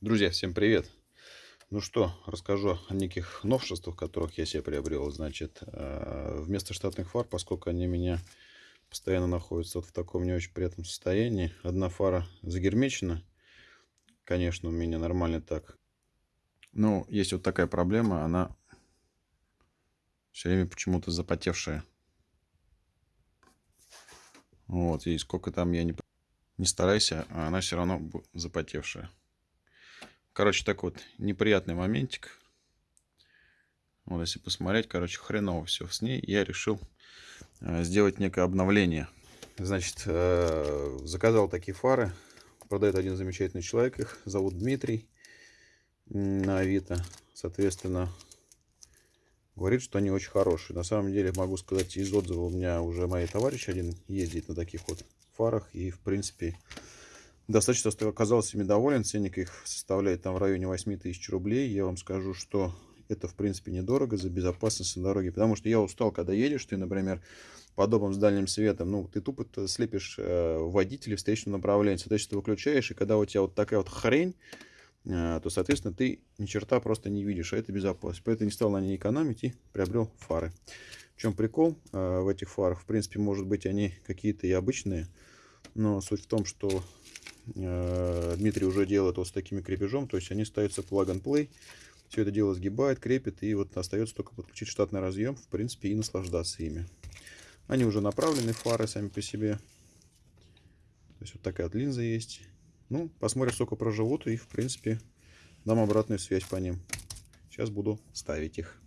Друзья, всем привет! Ну что, расскажу о неких новшествах, которых я себе приобрел. Значит, э, вместо штатных фар, поскольку они меня постоянно находятся вот в таком не очень приятном состоянии, одна фара загермечена. Конечно, у меня нормально так. Но есть вот такая проблема, она все время почему-то запотевшая. Вот, и сколько там я не, не старайся, а она все равно запотевшая. Короче, так вот, неприятный моментик. Вот, если посмотреть, короче, хреново все с ней. Я решил э, сделать некое обновление. Значит, э, заказал такие фары. Продает один замечательный человек. Их зовут Дмитрий на Авито. Соответственно, говорит, что они очень хорошие. На самом деле, могу сказать, из отзыва у меня уже мои товарищи один ездит на таких вот фарах. И, в принципе, Достаточно оказался ими доволен. Ценник их составляет там в районе 8 тысяч рублей. Я вам скажу, что это в принципе недорого за безопасность на дороге. Потому что я устал, когда едешь, ты, например, подобным с дальним светом, ну, ты тупо слепишь э, водителя встречного направления. Соответственно, ты выключаешь, и когда у тебя вот такая вот хрень, э, то, соответственно, ты ни черта просто не видишь, а это безопасность. Поэтому не стал на ней экономить и приобрел фары. В чем прикол э, в этих фарах? В принципе, может быть, они какие-то и обычные, но суть в том, что Дмитрий уже делает вот с такими крепежом, то есть они ставятся plug and play. Все это дело сгибает, крепит, и вот остается только подключить штатный разъем, в принципе, и наслаждаться ими. Они уже направлены, фары сами по себе. То есть вот такая вот линза есть. Ну, посмотрим, сколько проживут, и, в принципе, дам обратную связь по ним. Сейчас буду ставить их.